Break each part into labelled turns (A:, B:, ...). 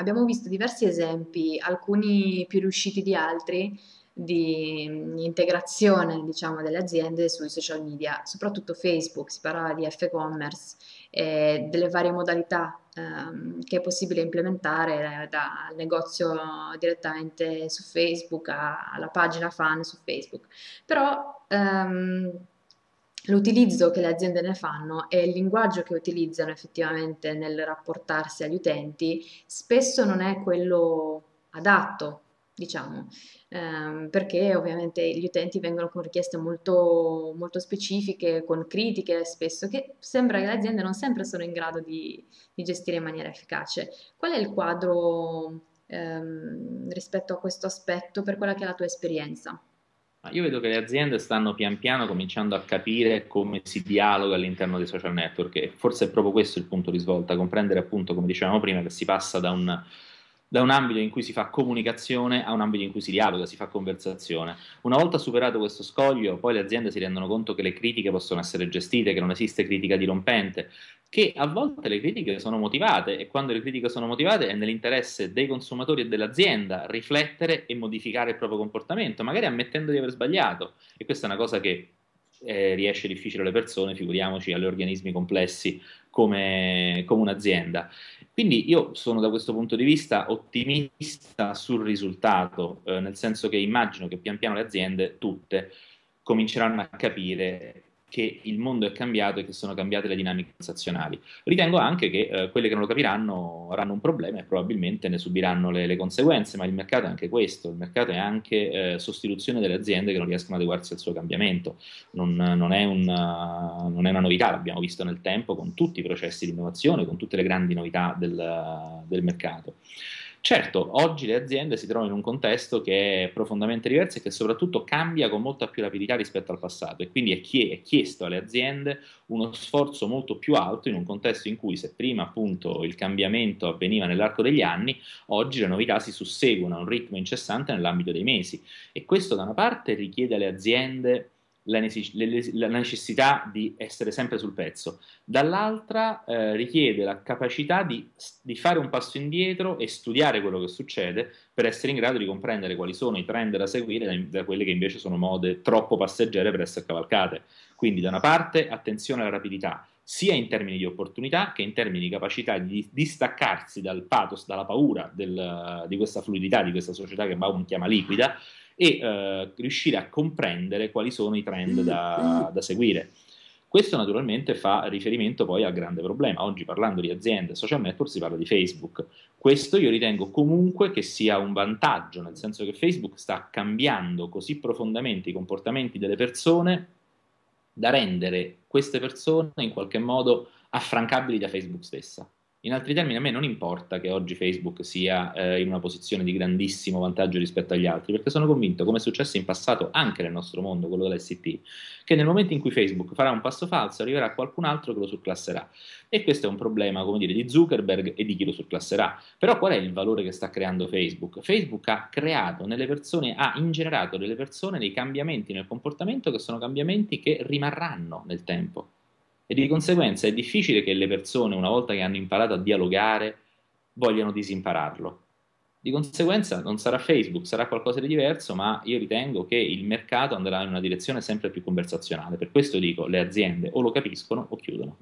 A: abbiamo visto diversi esempi, alcuni più riusciti di altri, di integrazione diciamo, delle aziende sui social media, soprattutto Facebook, si parla di F-commerce e delle varie modalità ehm, che è possibile implementare dal negozio direttamente su Facebook alla pagina fan su Facebook. Però ehm, l'utilizzo che le aziende ne fanno e il linguaggio che utilizzano effettivamente nel rapportarsi agli utenti spesso non è quello adatto, diciamo, ehm, perché ovviamente gli utenti vengono con richieste molto, molto specifiche, con critiche spesso, che sembra che le aziende non sempre sono in grado di, di gestire in maniera efficace. Qual è il quadro ehm, rispetto a questo aspetto per quella che è la tua esperienza?
B: Io vedo che le aziende stanno pian piano cominciando a capire come si dialoga all'interno dei social network e forse è proprio questo il punto di svolta, comprendere appunto, come dicevamo prima, che si passa da un, da un ambito in cui si fa comunicazione a un ambito in cui si dialoga, si fa conversazione. Una volta superato questo scoglio, poi le aziende si rendono conto che le critiche possono essere gestite, che non esiste critica dirompente, che a volte le critiche sono motivate e quando le critiche sono motivate è nell'interesse dei consumatori e dell'azienda riflettere e modificare il proprio comportamento, magari ammettendo di aver sbagliato. E questa è una cosa che eh, riesce difficile alle persone, figuriamoci agli organismi complessi come, come un'azienda. Quindi io sono da questo punto di vista ottimista sul risultato, eh, nel senso che immagino che pian piano le aziende, tutte, cominceranno a capire che il mondo è cambiato e che sono cambiate le dinamiche transazionali. Ritengo anche che eh, quelle che non lo capiranno avranno un problema e probabilmente ne subiranno le, le, conseguenze, ma il mercato è anche questo, il mercato è anche eh, sostituzione delle aziende che non riescono ad adeguarsi al suo cambiamento, non, non, è una, non, è una, novità, l'abbiamo visto nel tempo con tutti i processi di innovazione, con tutte le grandi novità del, del mercato. Certo, oggi le aziende si trovano in un contesto che è profondamente diverso e che soprattutto cambia con molta più rapidità rispetto al passato. E quindi è, chie- è, chiesto alle aziende uno sforzo molto più alto in un contesto in cui se prima appunto il cambiamento avveniva nell'arco degli anni, oggi le novità si susseguono a un ritmo incessante nell'ambito dei mesi. E questo da una parte richiede alle aziende la, necessità di essere sempre sul pezzo, dall'altra eh, richiede la capacità di, di, fare un passo indietro e studiare quello che succede per essere in grado di comprendere quali sono i trend da seguire da, da quelle che invece sono mode troppo passeggere per essere cavalcate. Quindi da una parte attenzione alla rapidità, sia in termini di opportunità che in termini di capacità di distaccarsi dal pathos, dalla paura del, di questa fluidità, di questa società che Baum chiama liquida, e eh, riuscire a comprendere quali sono i trend da, da seguire. Questo naturalmente fa riferimento poi al grande problema. Oggi parlando di aziende social network si parla di Facebook. Questo io ritengo comunque che sia un vantaggio, nel senso che Facebook sta cambiando così profondamente i comportamenti delle persone da rendere queste persone in qualche modo affrancabili da Facebook stessa. In altri termini, a me non importa che oggi Facebook sia eh, in una posizione di grandissimo vantaggio rispetto agli altri, perché sono convinto, come è successo in passato anche nel nostro mondo, quello dell'ST, che nel momento in cui Facebook farà un passo falso, arriverà qualcun altro che lo surclasserà. E questo è un problema, come dire, di Zuckerberg e di chi lo surclasserà. Però qual è il valore che sta creando Facebook? Facebook ha creato nelle persone, ha ingenerato nelle persone dei cambiamenti nel comportamento che sono cambiamenti che rimarranno nel tempo e di conseguenza è difficile che le persone, una volta che hanno imparato a dialogare, vogliano disimpararlo. Di conseguenza non sarà Facebook, sarà qualcosa di diverso, ma io ritengo che il mercato andrà in una direzione sempre più conversazionale. Per questo dico, le aziende o lo capiscono o chiudono.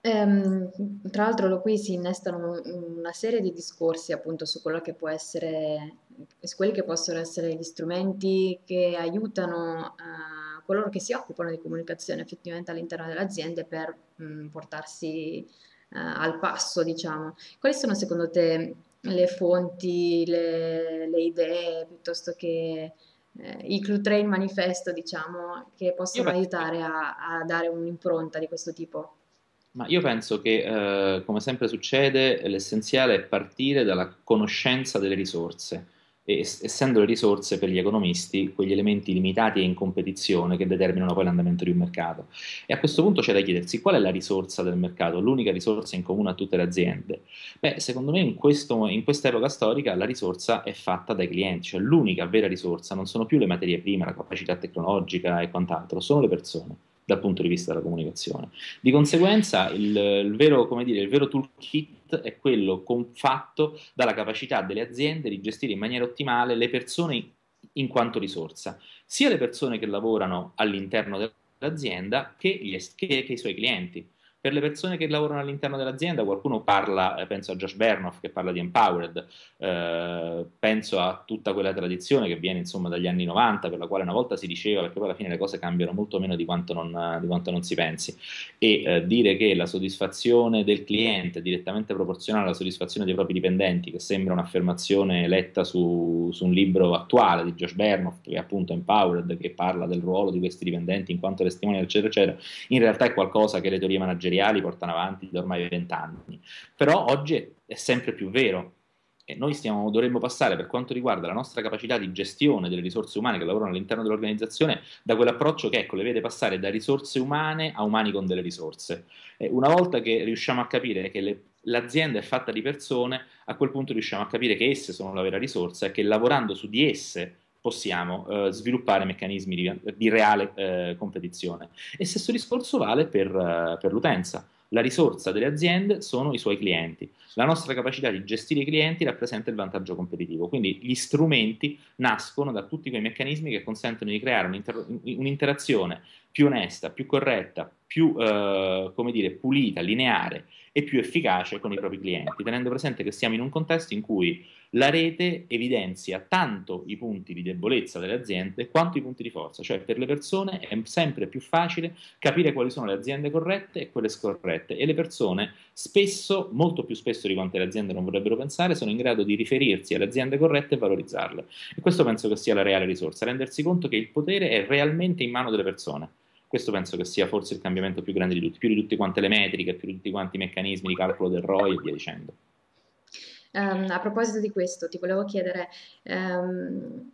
A: Ehm, tra l'altro qui si innestano una serie di discorsi appunto su quello che può essere, su quelli che possono essere gli strumenti che aiutano a coloro che si occupano di comunicazione effettivamente all'interno delle aziende per mh, mm, portarsi uh, al passo, diciamo. Quali sono secondo te le fonti, le, le idee, piuttosto che eh, il Clue Train manifesto, diciamo, che possono aiutare a, a dare un'impronta di questo tipo?
B: Ma io penso che, eh, come sempre succede, l'essenziale è partire dalla conoscenza delle risorse e, essendo le risorse per gli economisti quegli elementi limitati e in competizione che determinano poi l'andamento di un mercato. E a questo punto c'è da chiedersi qual è la risorsa del mercato, l'unica risorsa in comune a tutte le aziende? Beh, secondo me in, in questa epoca storica la risorsa è fatta dai clienti, cioè l'unica vera risorsa non sono più le materie prime, la capacità tecnologica e quant'altro, sono le persone dal punto di vista della comunicazione. Di conseguenza il, il, vero, dire, il vero toolkit è quello fatto dalla capacità delle aziende di gestire in maniera ottimale le persone in quanto risorsa, sia le persone che lavorano all'interno dell'azienda che, gli, che, che i suoi clienti. Per le persone che lavorano all'interno dell'azienda, qualcuno parla, eh, penso a Josh Bernoff che parla di empowered, eh, penso a tutta quella tradizione che viene insomma dagli anni 90, per la quale una volta si diceva, perché poi alla fine le cose cambiano molto meno di quanto non, di quanto non si pensi, e eh, dire che la soddisfazione del cliente è direttamente proporzionale alla soddisfazione dei propri dipendenti, che sembra un'affermazione letta su, su un libro attuale di Josh Bernoff, che è appunto empowered, che parla del ruolo di questi dipendenti in quanto testimoni, eccetera, eccetera, in realtà è qualcosa che le teorie manageriali manageriali portano avanti da ormai vent'anni. Però oggi è sempre più vero e noi stiamo, dovremmo passare per quanto riguarda la nostra capacità di gestione delle risorse umane che lavorano all'interno dell'organizzazione da quell'approccio che ecco, le vede passare da risorse umane a umani con delle risorse. E una volta che riusciamo a capire che le, l'azienda è fatta di persone, a quel punto riusciamo a capire che esse sono la vera risorsa e che lavorando su di esse possiamo eh, sviluppare meccanismi di, di reale eh, competizione. E stesso discorso vale per, uh, per l'utenza. La risorsa delle aziende sono i suoi clienti. La nostra capacità di gestire i clienti rappresenta il vantaggio competitivo. Quindi gli strumenti nascono da tutti quei meccanismi che consentono di creare un'inter- un'interazione più onesta, più corretta, più eh, dire, pulita, lineare e più efficace con i propri clienti, tenendo presente che siamo in un contesto in cui la rete evidenzia tanto i punti di debolezza delle aziende quanto i punti di forza, cioè per le persone è sempre più facile capire quali sono le aziende corrette e quelle scorrette e le persone spesso, molto più spesso di quante le aziende non vorrebbero pensare, sono in grado di riferirsi alle aziende corrette e valorizzarle. E questo penso che sia la reale risorsa, rendersi conto che il potere è realmente in mano delle persone. Questo penso che sia forse il cambiamento più grande di tutti, più di tutte quante le metriche, più di tutti quanti i meccanismi di calcolo del ROI e via dicendo.
A: Um, a proposito di questo, ti volevo chiedere, um,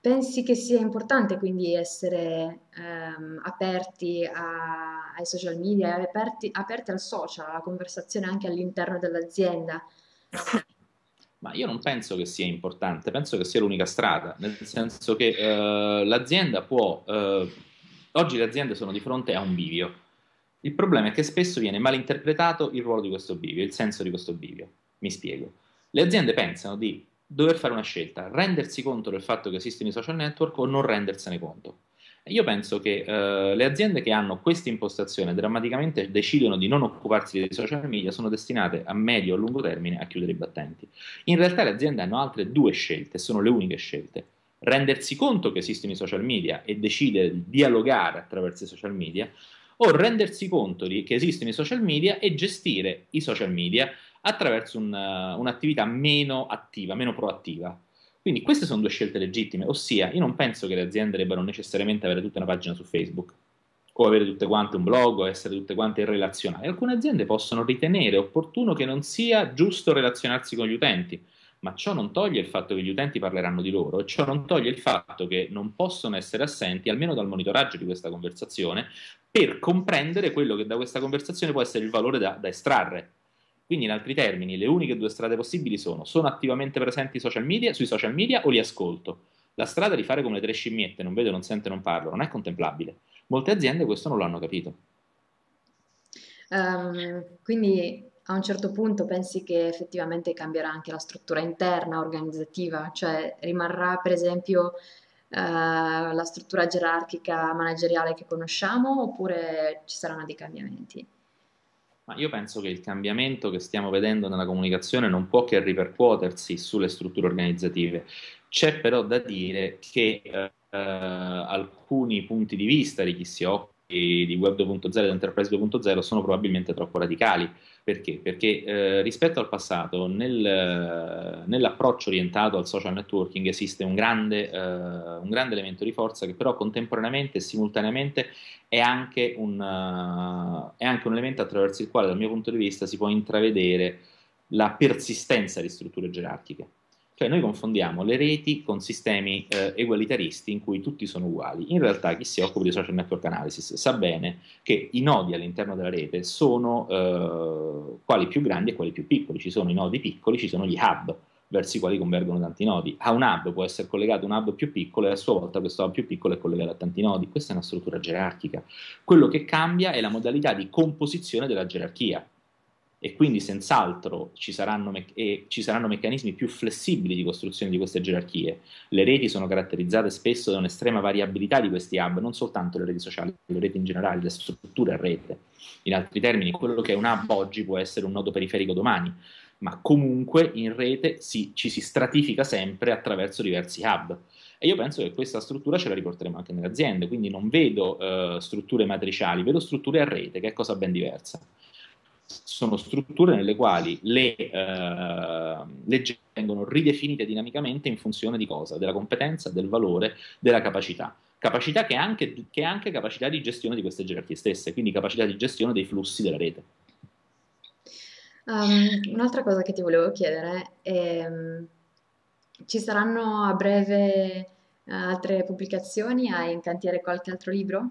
A: pensi che sia importante quindi essere um, aperti a, ai social media, aperti, aperti al social, alla conversazione anche all'interno dell'azienda?
B: Ma io non penso che sia importante, penso che sia l'unica strada, nel senso che uh, l'azienda può, uh, oggi le aziende sono di fronte a un bivio. Il problema è che spesso viene malinterpretato il ruolo di questo bivio, il senso di questo bivio. Mi spiego. Le aziende pensano di dover fare una scelta, rendersi conto del fatto che esistono i social network o non rendersene conto. Io penso che eh, le aziende che hanno questa impostazione drammaticamente decidono di non occuparsi dei social media sono destinate a medio o lungo termine a chiudere i battenti. In realtà le aziende hanno altre due scelte, sono le uniche scelte. Rendersi conto che esistono i social media e decidere di dialogare attraverso i social media o rendersi conto di, che esistono i social media e gestire i social media attraverso un, un'attività meno attiva, meno proattiva. Quindi queste sono due scelte legittime, ossia io non penso che le aziende debbano necessariamente avere tutta una pagina su Facebook o avere tutte quante un blog o essere tutte quante relazionali. Alcune aziende possono ritenere opportuno che non sia giusto relazionarsi con gli utenti, ma ciò non toglie il fatto che gli utenti parleranno di loro e ciò non toglie il fatto che non possono essere assenti, almeno dal monitoraggio di questa conversazione, per comprendere quello che da questa conversazione può essere il valore da, da estrarre. Quindi, in altri termini, le uniche due strade possibili sono: sono attivamente presenti social media, sui social media o li ascolto. La strada di fare come le tre scimmiette, non vedo, non sento, non parlo, non è contemplabile. Molte aziende questo non lo hanno capito.
A: Um, quindi a un certo punto pensi che effettivamente cambierà anche la struttura interna organizzativa, cioè rimarrà per esempio uh, la struttura gerarchica manageriale che conosciamo oppure ci saranno dei cambiamenti?
B: Ma io penso che il cambiamento che stiamo vedendo nella comunicazione non può che ripercuotersi sulle strutture organizzative. C'è però da dire che eh, alcuni punti di vista di chi si occupa di Web 2.0 e di Enterprise 2.0 sono probabilmente troppo radicali. Perché? Perché eh, rispetto al passato, nel, nell'approccio orientato al social networking esiste un grande, eh, un grande, elemento di forza che però contemporaneamente e simultaneamente è anche, un, uh, è anche un elemento attraverso il quale dal mio punto di vista si può intravedere la persistenza di strutture gerarchiche. Cioè noi confondiamo le reti con sistemi eh, egualitaristi in cui tutti sono uguali. In realtà chi si occupa di social network analysis sa bene che i nodi all'interno della rete sono eh, quali più grandi e quali più piccoli. Ci sono i nodi piccoli, ci sono gli hub, verso i quali convergono tanti nodi. A un hub può essere collegato un hub più piccolo e a sua volta questo hub più piccolo è collegato a tanti nodi. Questa è una struttura gerarchica. Quello che cambia è la modalità di composizione della gerarchia e quindi senz'altro ci ci saranno, meccanismi più flessibili di costruzione di queste gerarchie. Le reti sono caratterizzate spesso da un'estrema variabilità di questi hub, non soltanto le reti sociali, le reti in generale, le strutture a rete. In altri termini, quello che è un hub oggi può essere un nodo periferico domani, ma comunque in rete si, ci si stratifica sempre attraverso diversi hub. E io penso che questa struttura ce la riporteremo anche nelle aziende, quindi non vedo uh, strutture matriciali, vedo strutture a rete, che è cosa ben diversa sono strutture nelle quali le eh, leggi vengono ridefinite dinamicamente in funzione di cosa? Della competenza, del valore, della capacità. Capacità che è anche, che è anche capacità di gestione di queste gerarchie stesse, quindi capacità di gestione dei flussi della rete.
A: Um, un'altra cosa che ti volevo chiedere è, ci saranno a breve uh, altre pubblicazioni? Hai in cantiere qualche altro libro?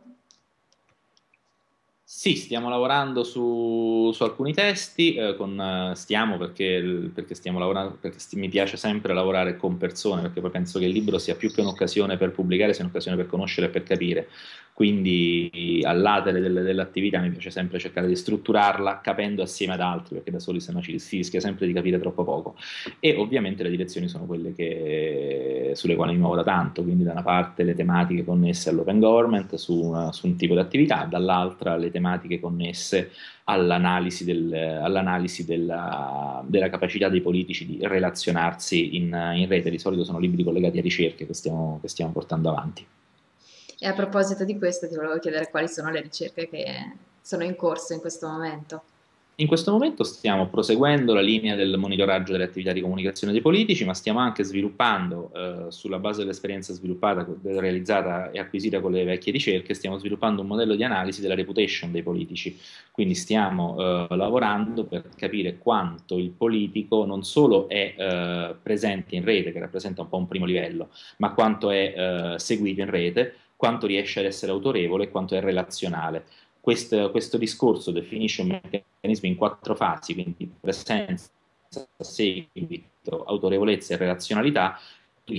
B: Sì, stiamo lavorando su, su alcuni testi, eh, con, eh, stiamo perché, perché, stiamo lavorando, perché sti, mi piace sempre lavorare con persone, perché poi penso che il libro sia più che un'occasione per pubblicare, sia un'occasione per conoscere e per capire. Quindi all'atere delle, dell'attività mi piace sempre cercare di strutturarla capendo assieme ad altri, perché da soli se no ci si rischia sempre di capire troppo poco. E ovviamente le direzioni sono quelle che, sulle quali mi muovo da tanto, quindi da una parte le tematiche connesse all'open government su, una, su un tipo di attività, dall'altra le tematiche connesse all'analisi, del, all'analisi della, della, capacità dei politici di relazionarsi in, in, rete. Di solito sono libri collegati a ricerche che stiamo, che stiamo portando avanti.
A: E a proposito di questo ti volevo chiedere quali sono le ricerche che sono in corso in questo momento.
B: In questo momento stiamo proseguendo la linea del monitoraggio delle attività di comunicazione dei politici, ma stiamo anche sviluppando, eh, sulla base dell'esperienza sviluppata, realizzata e acquisita con le vecchie ricerche, stiamo sviluppando un modello di analisi della reputation dei politici. Quindi stiamo eh, lavorando per capire quanto il politico non solo è eh, presente in rete, che rappresenta un po' un primo livello, ma quanto è eh, seguito in rete, quanto riesce ad essere autorevole e quanto è relazionale. Questo, questo discorso definisce un meccanismo in quattro fasi, quindi presenza, seguito, autorevolezza e relazionalità,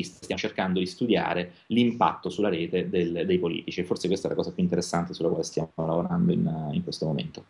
B: stiamo cercando di studiare l'impatto sulla rete del, dei politici forse questa è la cosa più interessante sulla quale stiamo lavorando in, in questo momento.